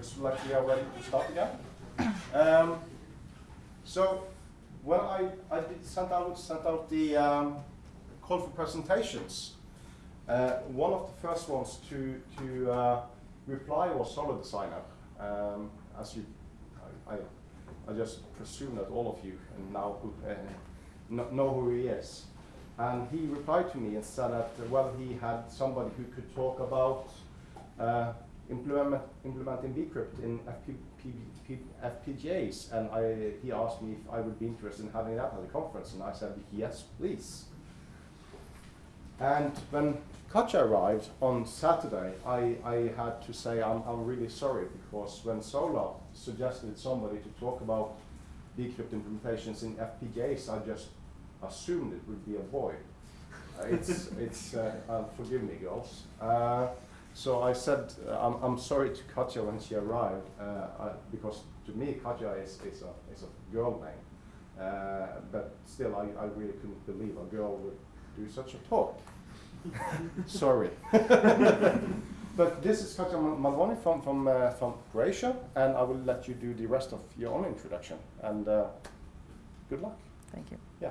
looks like we are ready to start again. Um, so, when I, I did sent out sent out the um, call for presentations, uh, one of the first ones to to uh, reply was Solid Designer. Um, as you, I, I, I, just presume that all of you now who, uh, know who he is. And he replied to me and said that, well, he had somebody who could talk about uh, implement, implementing bcrypt in FP, FPGAs. And I, he asked me if I would be interested in having that at the conference. And I said, yes, please. And when Katja arrived on Saturday, I, I had to say I'm, I'm really sorry because when Solar suggested somebody to talk about bcrypt implementations in FPGAs, I just assumed it would be a boy. Uh, it's, it's uh, uh, forgive me, girls. Uh, so I said, uh, I'm, I'm sorry to Katja when she arrived, uh, because to me, Katja is, is, a, is a girl name. but still, I, I really couldn't believe a girl would do such a talk. sorry. but this is Katja Malvoni from, from, from Croatia, and I will let you do the rest of your own introduction. And good luck. Thank you. Yeah.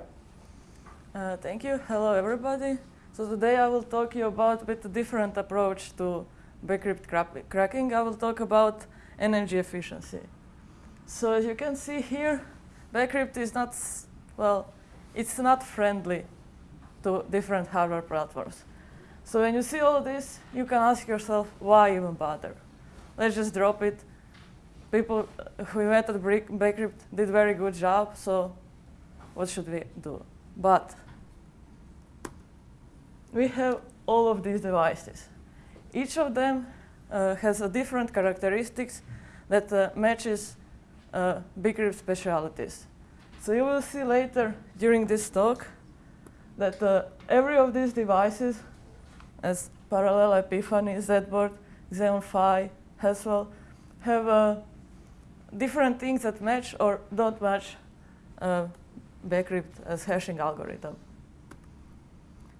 Uh, thank you. Hello, everybody. So today I will talk you about a bit different approach to bcrypt cracking. I will talk about energy efficiency. So as you can see here, bcrypt is not, well, it's not friendly to different hardware platforms. So when you see all this, you can ask yourself, why even bother? Let's just drop it. People uh, who invented bcrypt did very good job, so what should we do? But we have all of these devices. Each of them uh, has a different characteristics that uh, matches uh, bcrypt specialities. So you will see later during this talk that uh, every of these devices, as Parallel Epiphany, ZBoard, Xeon Phi, Haswell, have uh, different things that match or don't match uh, bcrypt as hashing algorithm.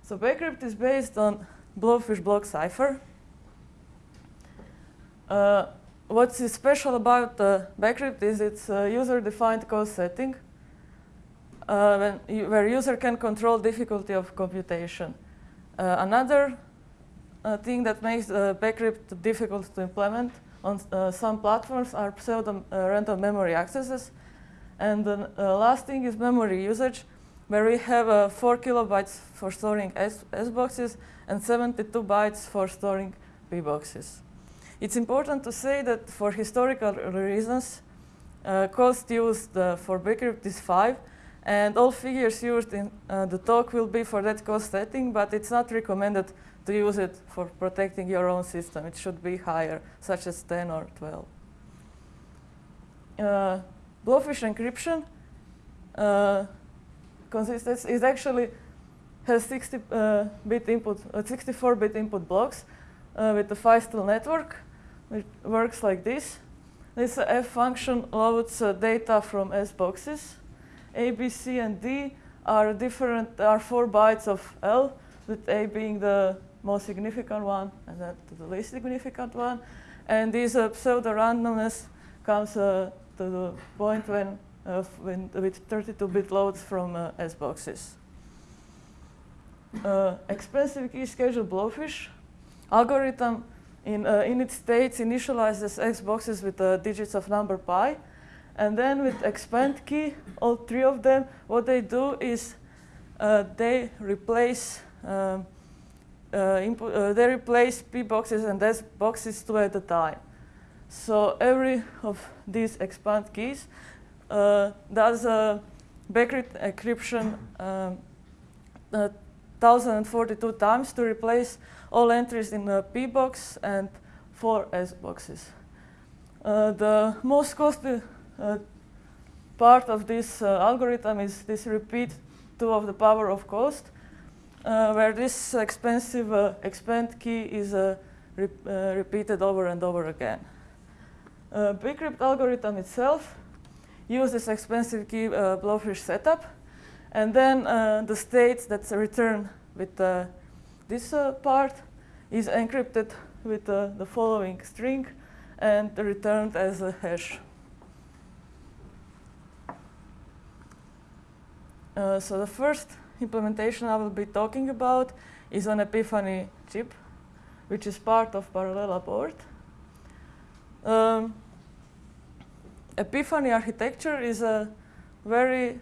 So bcrypt is based on Blowfish block cipher. Uh, what's special about uh, is it's a user-defined cause setting uh, you, where user can control difficulty of computation. Uh, another uh, thing that makes uh, bcrypt difficult to implement on uh, some platforms are pseudo-random memory accesses and the uh, last thing is memory usage, where we have uh, 4 kilobytes for storing S, S boxes and 72 bytes for storing P boxes. It's important to say that for historical reasons, uh, cost used uh, for bcrypt is 5, and all figures used in uh, the talk will be for that cost setting, but it's not recommended to use it for protecting your own system. It should be higher, such as 10 or 12. Uh, Blowfish encryption uh, consists is actually has 60 uh, bit input, uh, 64 bit input blocks uh, with the Feistel network, which works like this. This F function loads uh, data from S boxes. A, B, C, and D are different. Are four bytes of L, with A being the most significant one and then the least significant one. And this uh, pseudo randomness comes to the point when with 32-bit loads from uh, S boxes. Uh, expensive key schedule blowfish algorithm in uh, init states initializes S boxes with uh, digits of number pi. And then with expand key, all three of them, what they do is uh, they replace um, input, they replace P boxes and S boxes two at a time. So every of these expand keys uh, does a bcrypt encryption um, uh, 1042 times to replace all entries in the P box and four S boxes. Uh, the most costly uh, part of this uh, algorithm is this repeat 2 of the power of cost, uh, where this expensive expand key is re repeated over and over again. Uh, bcrypt algorithm itself uses expensive key uh, blowfish setup, and then uh, the state that's returned with uh, this part is encrypted with uh, the following string, and returned as a hash. Uh, so the first implementation I will be talking about is on Epiphany chip, which is part of Parallella board. Um, Epiphany architecture is very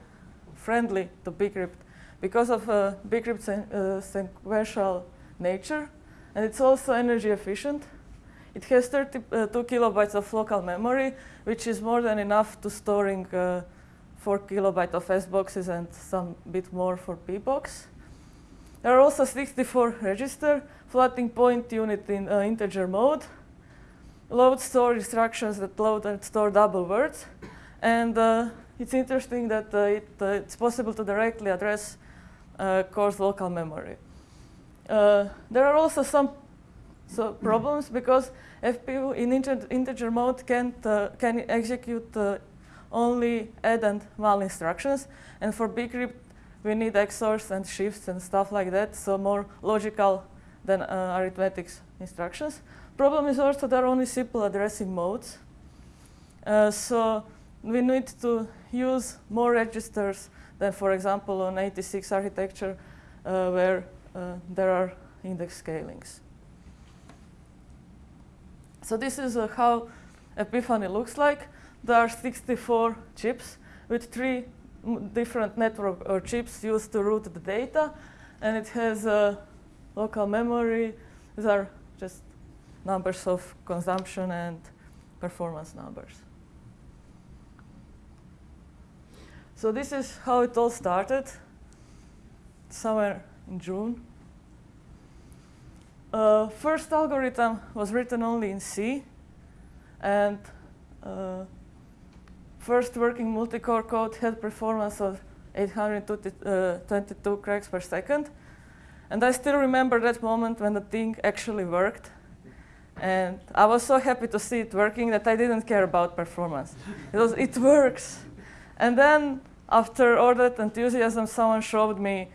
friendly to bcrypt because of uh, bcrypt's uh, sequential nature, and it's also energy efficient. It has 32 uh, kilobytes of local memory, which is more than enough to storing uh, 4 kilobytes of S boxes and some bit more for P box. There are also 64 register floating point unit in uh, integer mode, load store instructions that load and store double words, and uh, it's interesting that uh, it, uh, it's possible to directly address uh, coarse local memory. Uh, there are also some so problems because FPU in integer mode can't, can execute only add and mal instructions, and for bcrypt we need XORs and shifts and stuff like that, so more logical than uh, arithmetic instructions. Problem is also there are only simple addressing modes. Uh, so we need to use more registers than, for example, on 86 architecture, uh, where uh, there are index scalings. So this is uh, how Epiphany looks like. There are 64 chips with three different network or chips used to route the data, and it has a local memory. These are just numbers of consumption and performance numbers. So this is how it all started, somewhere in June. Uh, first algorithm was written only in C, and uh, first working multi-core code had performance of 822 uh, cracks per second. And I still remember that moment when the thing actually worked. And I was so happy to see it working that I didn't care about performance. it, was, it works. And then after all that enthusiasm, someone showed me,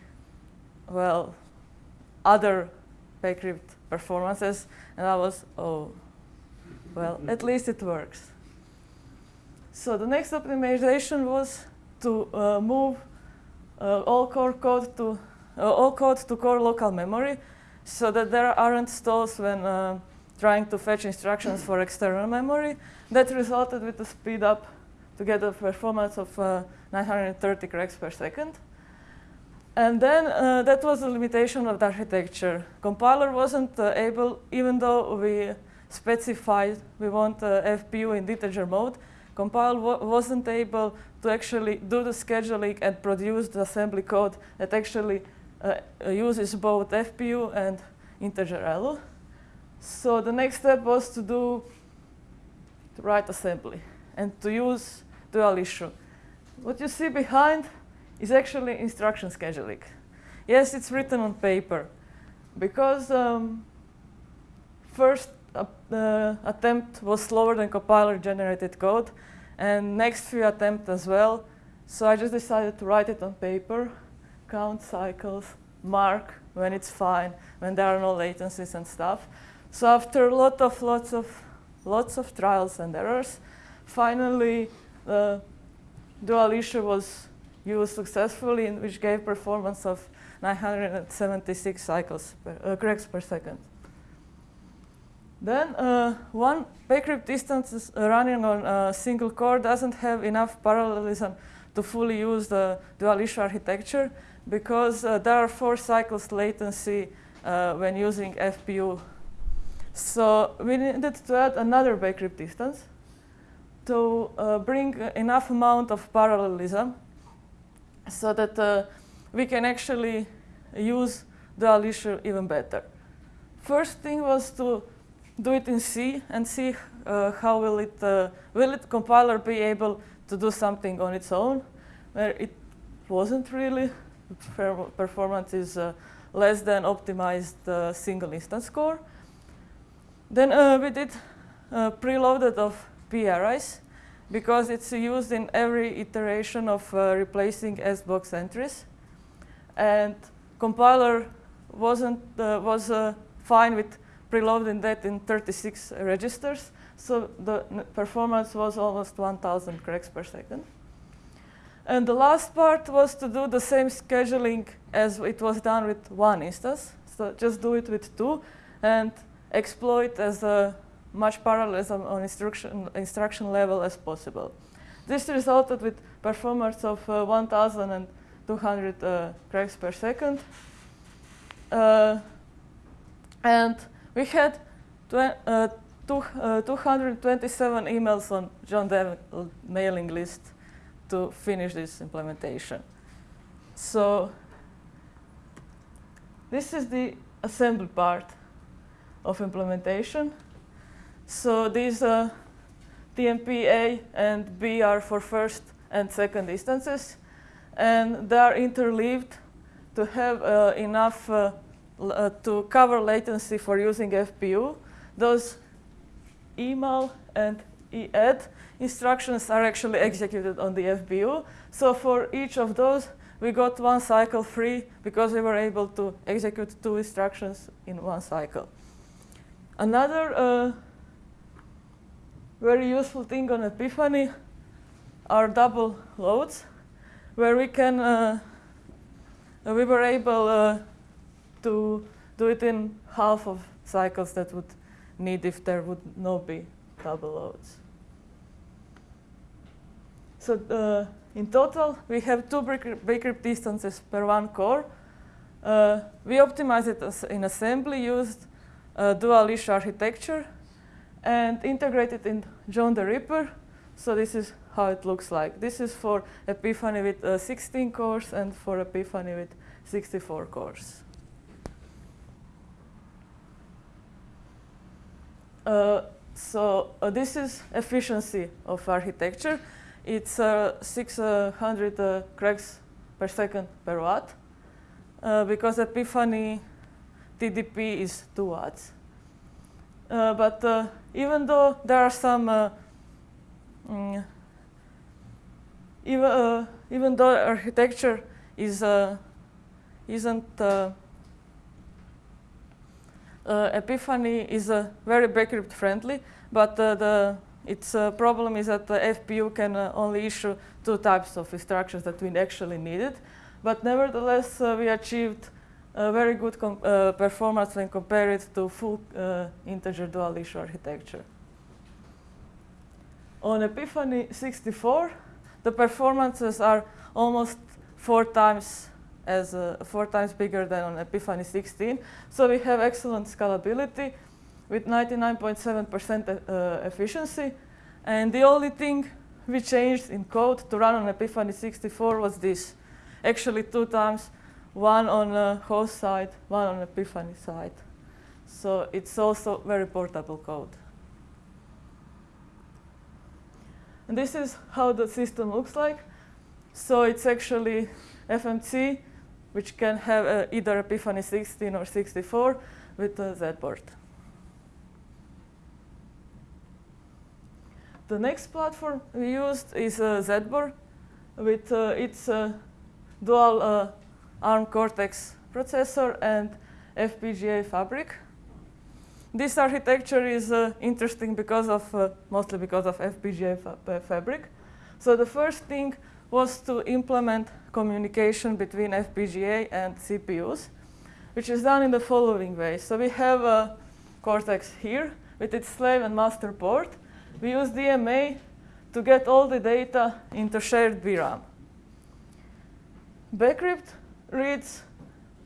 well, other bcrypt performances. And I was, oh, well, at least it works. So the next optimization was to uh, move uh, all core code to uh, all code to core local memory, so that there aren't stalls when uh, trying to fetch instructions for external memory. That resulted with a speed up to get a performance of uh, 930 cracks per second. And then uh, that was the limitation of the architecture. Compiler wasn't able, even though we specified we want FPU in integer mode, Compile wasn't able to actually do the scheduling and produce the assembly code that actually uh, uses both FPU and integer ALU. So the next step was to do to write assembly and to use dual issue. What you see behind is actually instruction scheduling. Yes, it's written on paper because um, first uh, attempt was slower than compiler generated code and next few attempt as well. So I just decided to write it on paper, count cycles, mark when it's fine, when there are no latencies and stuff. So after lot of lots of lots of trials and errors, finally the dual issue was used successfully, which gave performance of 976 cycles per, uh, cracks per second. Then uh, one bcrypt distance running on a single core doesn't have enough parallelism to fully use the dual issue architecture because uh, there are four cycles latency uh, when using FPU. So we needed to add another bcrypt distance to uh, bring enough amount of parallelism so that uh, we can actually use dual issue even better. First thing was to do it in C and see uh, how will it, uh, will it compiler be able to do something on its own, where it wasn't really. Performance is uh, less than optimized uh, single instance core. Then uh, we did uh, preloaded of PRIs because it's used in every iteration of replacing S-box entries. And compiler wasn't was fine with preloading that in 36 registers. so the performance was almost 1,000 cracks per second. And the last part was to do the same scheduling as it was done with one instance. So just do it with two and exploit as a much parallelism on instruction, instruction level as possible. This resulted with performance of uh, 1,200 uh, cracks per second. Uh, and we had uh, two, uh, 227 emails on John mailing list to finish this implementation. So this is the assembly part of implementation. So these uh, TMP A and B are for first and second instances, and they are interleaved to have uh, enough uh, uh to cover latency for using FPU. Those email and EAD instructions are actually executed on the FPU. So for each of those, we got one cycle free because we were able to execute two instructions in one cycle. Another uh, very useful thing on Epiphany are double loads, where we can, uh, we were able uh, to do it in half of cycles that would need if there would not be double loads. So uh, in total, we have two bcrypt distances per one core. Uh, we optimize it in assembly, used uh, dual leash architecture, and integrate it in John the Ripper. So this is how it looks like. This is for Epiphany with uh, 16 cores and for Epiphany with 64 cores. Uh, so uh, this is efficiency of architecture. It's uh, 600 uh, cracks per second per watt uh, because Epiphany TDP is 2 watts. Uh, but uh, even though there are some, mm, even, even though architecture is, isn't uh, Epiphany is uh, very bcrypt friendly, but uh, the its problem is that the FPU can only issue two types of instructions that we actually needed. But nevertheless, we achieved a very good uh, performance when compared to full uh, integer dual issue architecture. On Epiphany 64, the performances are almost four times as uh, four times bigger than on Epiphany 16. So we have excellent scalability with 99.7% uh, efficiency. And the only thing we changed in code to run on Epiphany 64 was this. Actually two times, one on the host side, one on the Epiphany side. So it's also very portable code. And this is how the system looks like. So it's actually FMC which can have uh, either Epiphany 16 or 64 with a Z port. The next platform we used is uh, ZBoard with uh, its uh, dual uh, ARM Cortex processor and FPGA fabric. This architecture is uh, interesting because of, uh, mostly because of FPGA fa fabric. So the first thing was to implement communication between FPGA and CPUs, which is done in the following way. So we have a Cortex here with its slave and master port. We use DMA to get all the data into shared VRAM. Bcrypt reads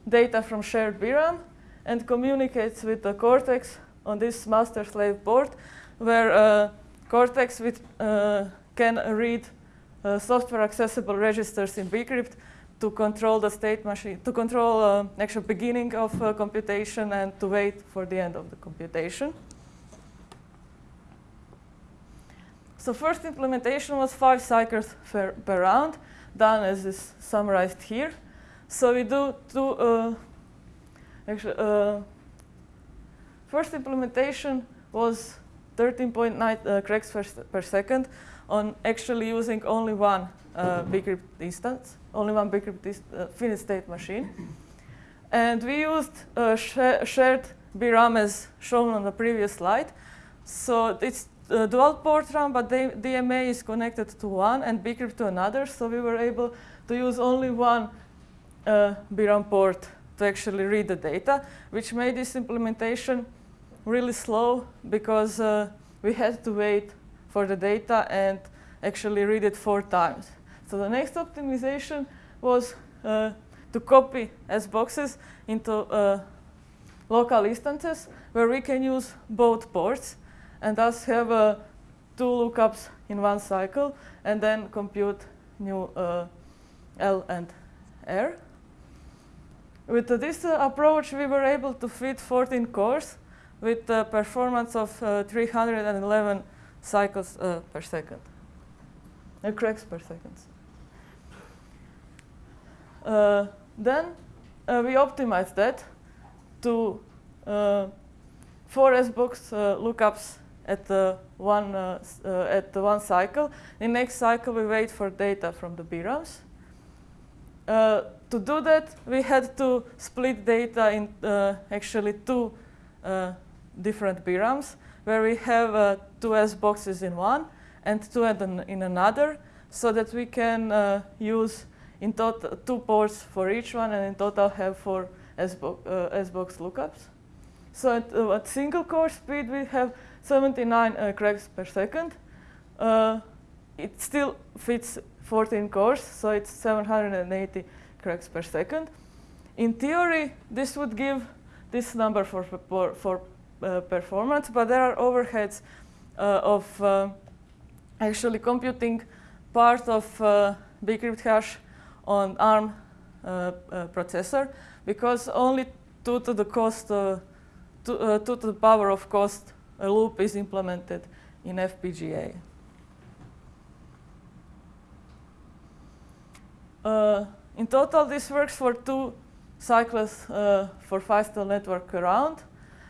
data from shared VRAM and communicates with the Cortex on this master-slave port, where uh, Cortex with, uh, can read uh, software accessible registers in bcrypt to control the state machine, to control uh, actual beginning of uh, computation and to wait for the end of the computation. So first implementation was five cycles per, per round, done as is summarized here. So we do two, uh, actually, uh, first implementation was 13.9 uh, cracks per, per second on actually using only one uh, bcrypt instance, only one bcrypt uh, finished state machine. And we used uh, sh shared VRAM as shown on the previous slide. So it's uh, dual port RAM, but the DMA is connected to one and bcrypt to another. So we were able to use only one uh, BRAM port to actually read the data, which made this implementation really slow because uh, we had to wait for the data and actually read it four times. So the next optimization was uh, to copy S boxes into uh, local instances where we can use both ports and thus have uh, two lookups in one cycle and then compute new uh, L and R. With this uh, approach, we were able to fit 14 cores with a performance of uh, 311 cycles uh, per second, cracks per second. Then we optimized that to four SBox lookups at the one uh, uh, at the one cycle. In next cycle, we wait for data from the BRAMs. Uh, to do that, we had to split data in actually two different BRAMs, where we have two S boxes in one and two in another, so that we can use in total two ports for each one, and in total have four SBox, uh, lookups. So at, uh, at, single core speed, we have 79 uh, cracks per second. Uh, it still fits 14 cores, so it's 780 cracks per second. In theory, this would give this number for, for, for uh, performance, but there are overheads uh, of actually computing part of bcrypt hash on ARM uh, uh, processor because only two to the cost, uh, two, two to the power of cost a loop is implemented in FPGA. In total, this works for two cycles uh, for Feistel network around.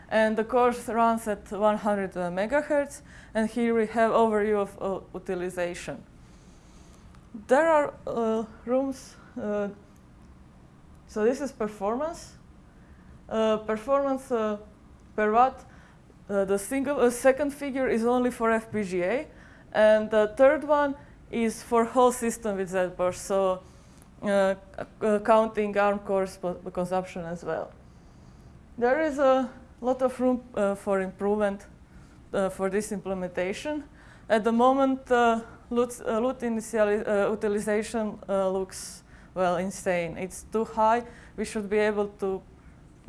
And the course runs at 100 uh, megahertz. And here we have overview of uh, utilization there are uh, rooms. Uh, so this is performance. Uh, performance uh, per watt. Uh, the single uh, second figure is only for FPGA, and the third one is for whole system with ZBurst. So counting ARM cores consumption as well. There is a lot of room for improvement for this implementation. At the moment, LUT, uh, initial, uh, utilization uh, looks, well, insane. It's too high. We should be able to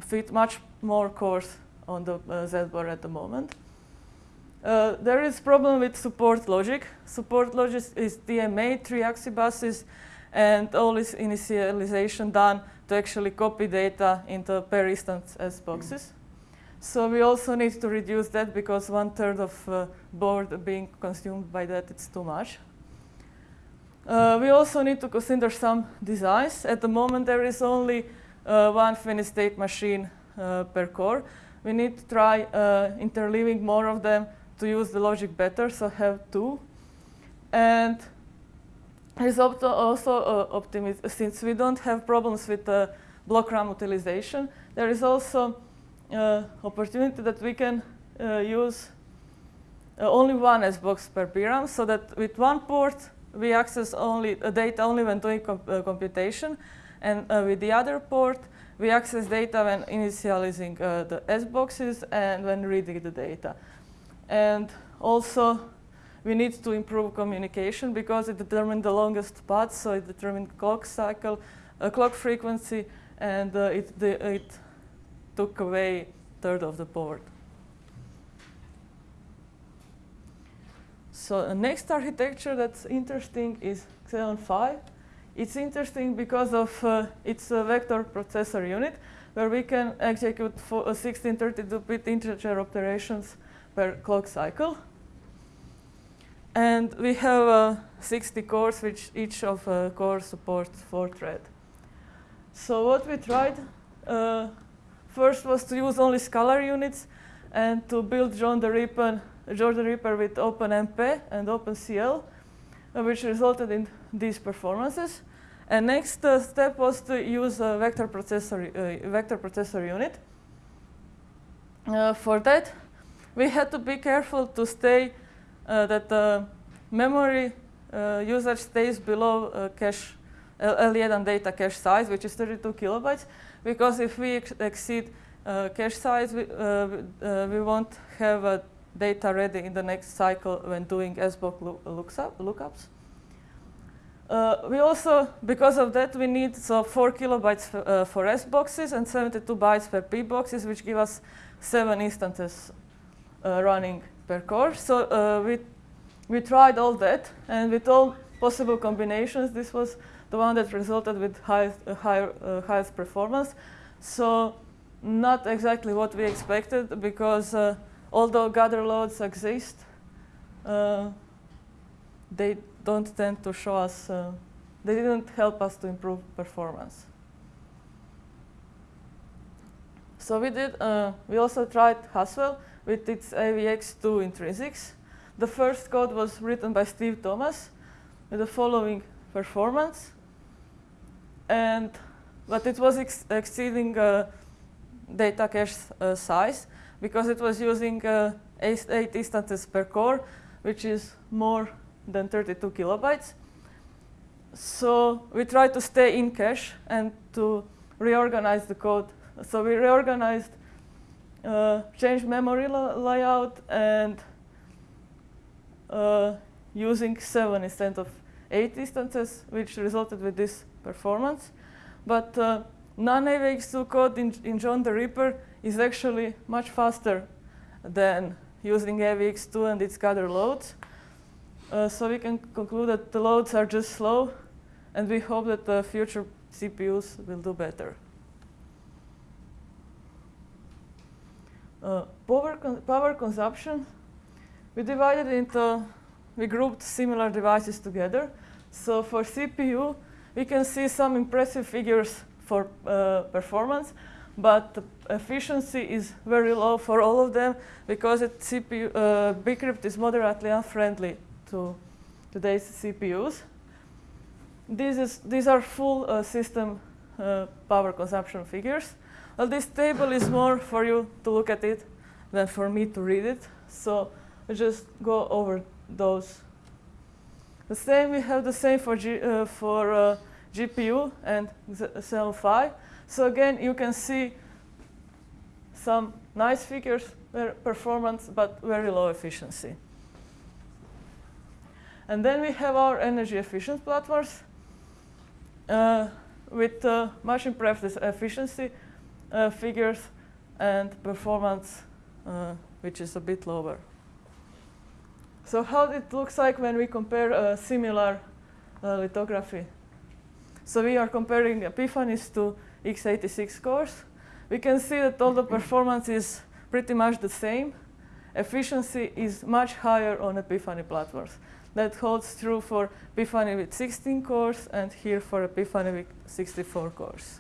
fit much more cores on the uh, Z-bar at the moment. Uh, there is problem with support logic. Support logic is DMA, three-axis buses, and all this initialization done to actually copy data into per instance S boxes. So we also need to reduce that because one third of uh, board being consumed by that, it's too much. Uh, we also need to consider some designs. At the moment, there is only uh, one finished state machine uh, per core. We need to try uh, interleaving more of them to use the logic better, so have two. And there's also uh, since we don't have problems with block RAM utilization, there is also uh, opportunity that we can uh, use uh, only one SBox per BRAM so that with one port we access only data only when doing comp computation and with the other port we access data when initializing uh, the S boxes and when reading the data. And also, we need to improve communication because it determines the longest path, so it determines clock cycle, uh, clock frequency, and uh, it, the, it took away third of the board. So the next architecture that's interesting is Xeon Phi. It's interesting because of uh, its a vector processor unit, where we can execute 1632-bit integer operations per clock cycle. And we have uh, 60 cores, which each of uh, cores supports four thread. So what we tried uh, First was to use only scalar units and to build John the Ripper, the Ripper with OpenMP and OpenCL, uh, which resulted in these performances. And next uh, step was to use a vector processor, uh, vector processor unit. Uh, for that, we had to be careful to stay that the memory uh, usage stays below uh, cache L1 data cache size, which is 32 kilobytes, because if we ex exceed uh, cache size, we, uh, uh, we won't have data ready in the next cycle when doing SBOC up, lookups. Uh, we also, because of that, we need so 4 kilobytes uh, for S boxes and 72 bytes per P boxes, which give us 7 instances uh, running per core. So uh, we, we tried all that, and with all possible combinations, this was the one that resulted with highest, uh, higher, uh, highest performance. So not exactly what we expected, because although gather loads exist, they don't tend to show us, uh, they didn't help us to improve performance. So we did, uh, we also tried Haswell with its AVX2 intrinsics. The first code was written by Steve Thomas with the following performance. And, but it was ex exceeding uh, data cache uh, size because it was using uh, eight, eight instances per core, which is more than 32 kilobytes. So we tried to stay in cache and to reorganize the code. So we reorganized, uh, changed memory layout, and uh, using seven instead of eight instances, which resulted with this performance. But uh, non-AVX2 code in, in John the Ripper is actually much faster than using AVX2 and its gather loads. Uh, so we can conclude that the loads are just slow, and we hope that the future CPUs will do better. Uh, power, con power consumption, we divided into, we grouped similar devices together. So for CPU, we can see some impressive figures for uh, performance, but efficiency is very low for all of them because it CPU, uh, bcrypt is moderately unfriendly to today's CPUs. This is, these are full uh, system uh, power consumption figures. Well, this table is more for you to look at it than for me to read it. So I just go over those. The same, we have the same for, G, uh, for uh, GPU and Xeon Phi. So again, you can see some nice figures, performance, but very low efficiency. And then we have our energy efficient platforms uh, with uh, much improved efficiency uh, figures and performance, uh, which is a bit lower. So how it looks like when we compare a similar uh, lithography. So we are comparing Epiphanies to x86 cores. We can see that all the performance is pretty much the same. Efficiency is much higher on Epiphany platforms. That holds true for Epiphany with 16 cores and here for Epiphany with 64 cores.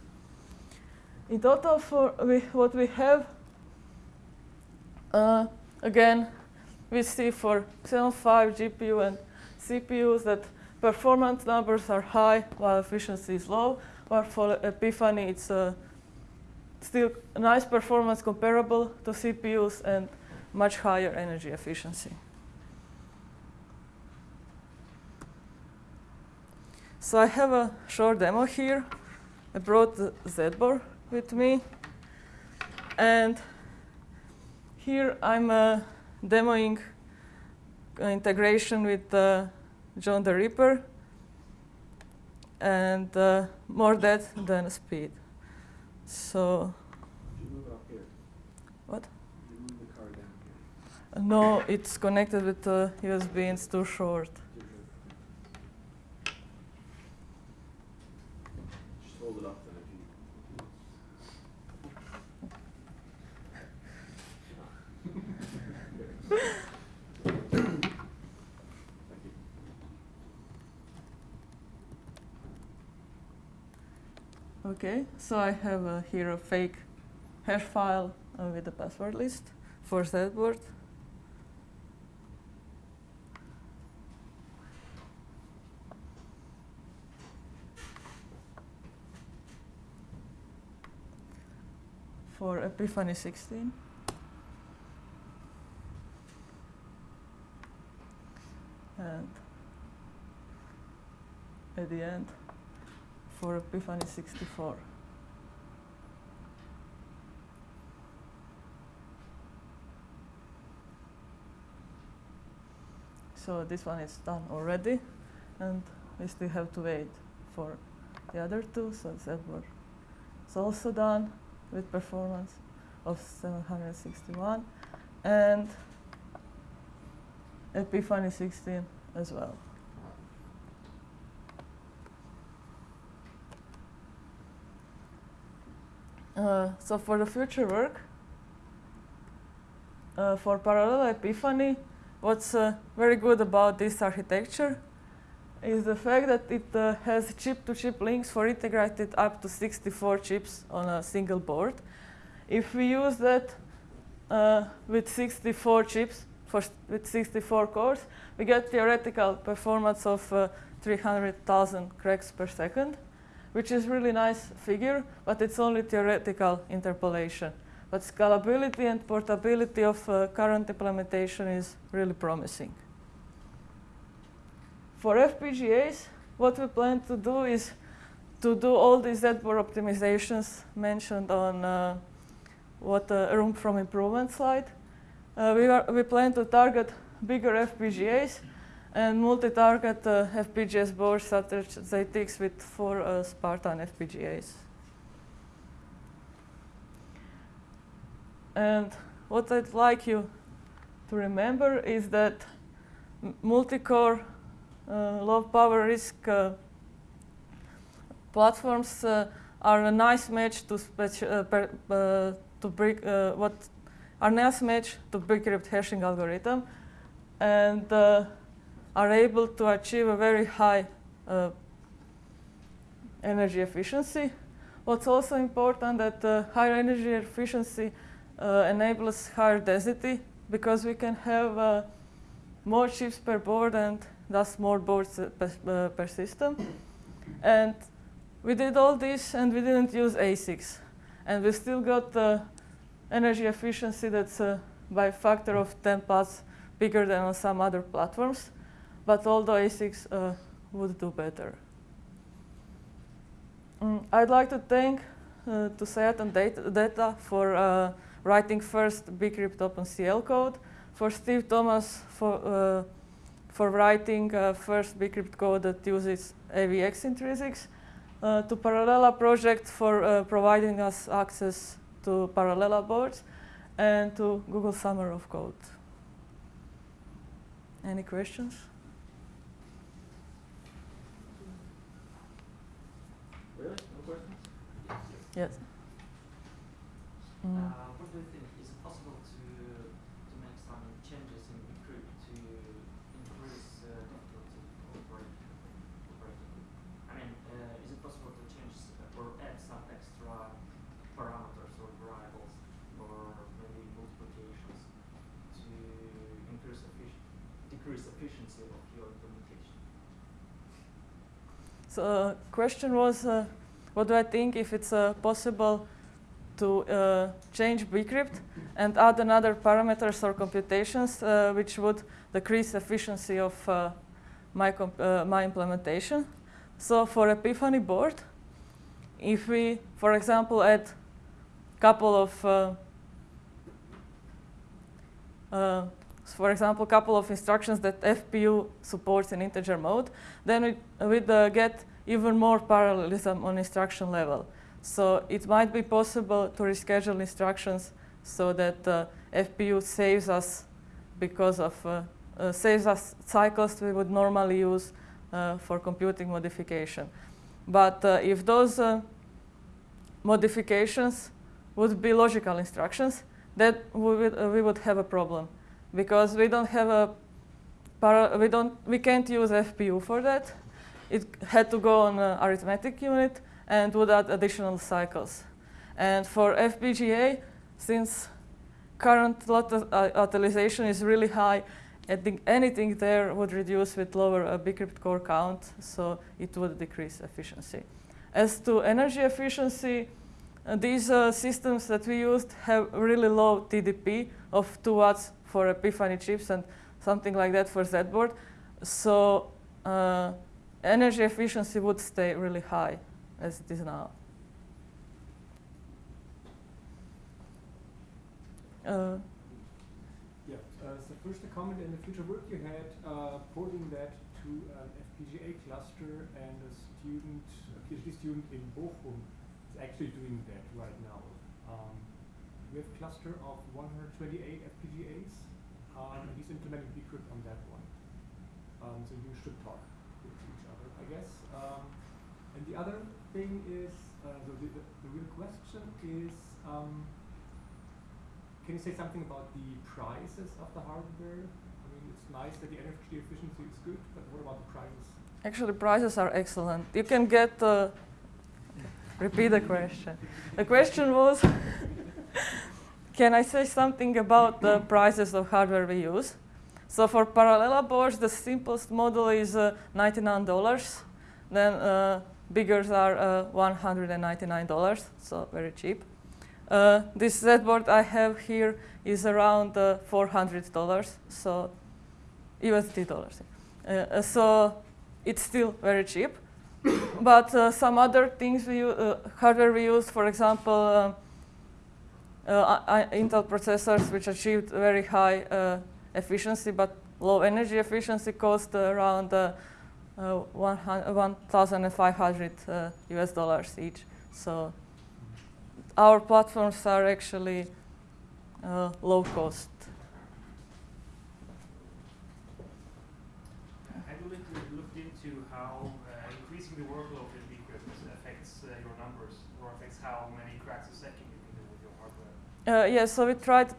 In total, for we, what we have, uh, again, we see for Xeon 5 GPU and CPUs that performance numbers are high while efficiency is low, while for Epiphany it's uh, still nice performance comparable to CPUs and much higher energy efficiency. So I have a short demo here. I brought the ZBoard with me. And here I'm uh, demoing integration with uh, John the Ripper and uh, more depth than speed. So. What? No, it's connected with the USB. It's too short. Okay, so I have uh, here a fake hash file uh, with the password list for ZBoard. For Epiphany 16. At the end for Epiphany 64. So this one is done already, and we still have to wait for the other two. So Zedboard is also done with performance of 761, and Epiphany 16 as well. Uh, so for the future work, uh, for parallel Epiphany, what's uh, very good about this architecture is the fact that it uh, has chip-to-chip links for integrated up to 64 chips on a single board. If we use that uh, with 64 chips, for with 64 cores, we get theoretical performance of uh, 300,000 cracks per second which is really nice figure, but it's only theoretical interpolation. But scalability and portability of uh, current implementation is really promising. For FPGAs, what we plan to do is to do all these Z-board optimizations mentioned on uh, what uh, room from improvement slide. Uh, we, are, we plan to target bigger FPGAs and multi-target uh, FPGAs boards such as ZTX with four uh, Spartan FPGAs. And what I'd like you to remember is that multi-core uh, low power risk uh, platforms uh, are a nice match to, uh, per, to break what are nice match to bcrypt hashing algorithm and are able to achieve a very high uh, energy efficiency. What's also important that uh, higher energy efficiency uh, enables higher density because we can have uh, more chips per board and thus more boards uh, per, uh, per, system. And we did all this and we didn't use ASICs. And we still got the energy efficiency that's by a factor of 10 plus bigger than on some other platforms but all the ASICs uh, would do better. Mm, I'd like to thank uh, to Seat and data, for uh, writing first bcrypt OpenCL code, for Steve Thomas for, uh, for writing uh, first bcrypt code that uses AVX intrinsics, uh, to Parallella project for providing us access to Parallella boards, and to Google Summer of Code. Any questions? Yes. Mm. Uh, what do you think? Is it possible to to make some changes in bcrypt to increase uh, difficulty of operating? I mean, uh, is it possible to change or add some extra parameters or variables or maybe multiplications to increase effic decrease efficiency of your implementation? Uh, question was uh, what do I think if it's uh, possible to uh, change bcrypt and add another parameters or computations uh, which would decrease efficiency of uh, my, uh, my implementation. So for Epiphany board, if we, for example, add couple of uh, for example, a couple of instructions that FPU supports in integer mode, then we, we'd uh, get even more parallelism on instruction level. So it might be possible to reschedule instructions so that uh, FPU saves us because of uh, uh, saves us cycles we would normally use uh, for computing modification. But uh, if those uh, modifications would be logical instructions, then we would, we would have a problem because we don't have a we don't we can't use FPU for that it had to go on an arithmetic unit and would add additional cycles. And for FPGA, since current lot uh, utilization is really high, think anything there would reduce with lower uh, bcrypt core count, so it would decrease efficiency. As to energy efficiency, uh, these uh, systems that we used have really low TDP of 2 watts for Epiphany chips and something like that for ZedBoard. So uh, energy efficiency would stay really high as it is now. Uh, Yeah, uh, so first a comment in the future work you had, uh, porting that to an FPGA cluster and a student, a PhD student in Bochum is actually doing that right now. Um, we have a cluster of 128 FPGAs, um, and he's implementing bcrypt on that one. Um, so you should talk with each other, I guess. Um, and the other thing is, uh, so the, the, the real question is, um, can you say something about the prices of the hardware? I mean, it's nice that the energy efficiency is good, but what about the prices? Actually, prices are excellent. You can get. Uh, repeat the question. The question was Can I say something about the prices of hardware we use? So, for Parallella boards, the simplest model is uh, $99. Then, uh, bigger are uh, $199, so very cheap. Uh, this ZedBoard I have here is around uh, $400, so USD dollars. Uh, so it's still very cheap. but some other things we hardware we use, for example, um, Intel processors which achieved very high uh, efficiency but low energy efficiency cost around 1,500 US dollars each. So our platforms are actually uh, low cost. Have you looked, looked into how uh, increasing the workload in bcrypt affects uh, your numbers or affects how many cracks a second you can do with your hardware? Uh, yeah, so we tried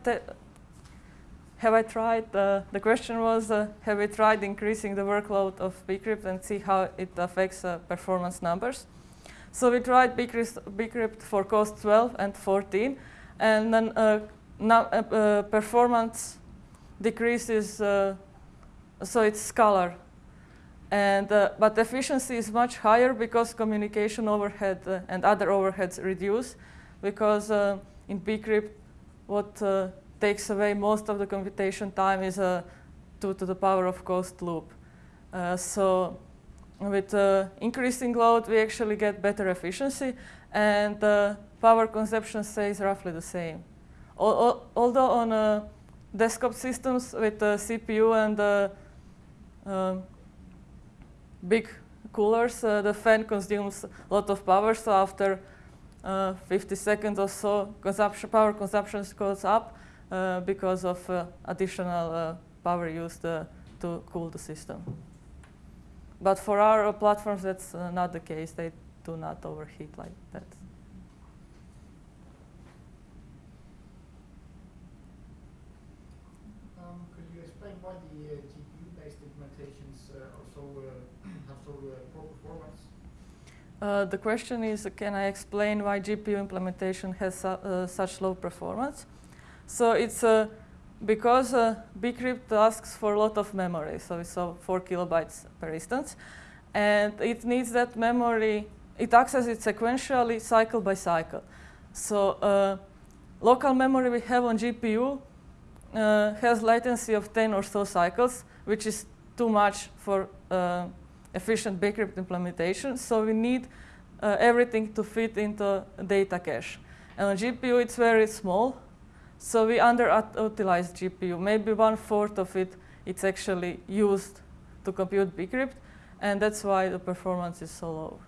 have I tried, uh, the question was, uh, have we tried increasing the workload of bcrypt and see how it affects uh, performance numbers? So we tried bcrypt for cost 12 and 14, and then uh, now, uh, uh, performance decreases, so it's scalar. And, but efficiency is much higher because communication overhead and other overheads reduce, because in bcrypt, what takes away most of the computation time is a 2 to the power of cost loop. so with uh, increasing load, we actually get better efficiency, and uh, power consumption stays roughly the same. Al although on uh, desktop systems with the CPU and um, big coolers, uh, the fan consumes a lot of power, so after uh, 50 seconds or so, consumption, power consumption goes up uh, because of additional power used to cool the system. But for our platforms, that's uh, not the case. They do not overheat like that. Um, could you explain why the uh, GPU-based implementations uh, are so have so poor performance? Uh, the question is, can I explain why GPU implementation has su uh, such low performance? So it's uh, because uh, bcrypt asks for a lot of memory, so it's uh, 4 kilobytes per instance, and it needs that memory, it accesses it sequentially, cycle by cycle. So uh, local memory we have on GPU has latency of 10 or so cycles, which is too much for efficient bcrypt implementation, so we need uh, everything to fit into data cache. And on GPU it's very small, so we underutilize GPU. Maybe one fourth of it it's actually used to compute bcrypt, and that's why the performance is so low.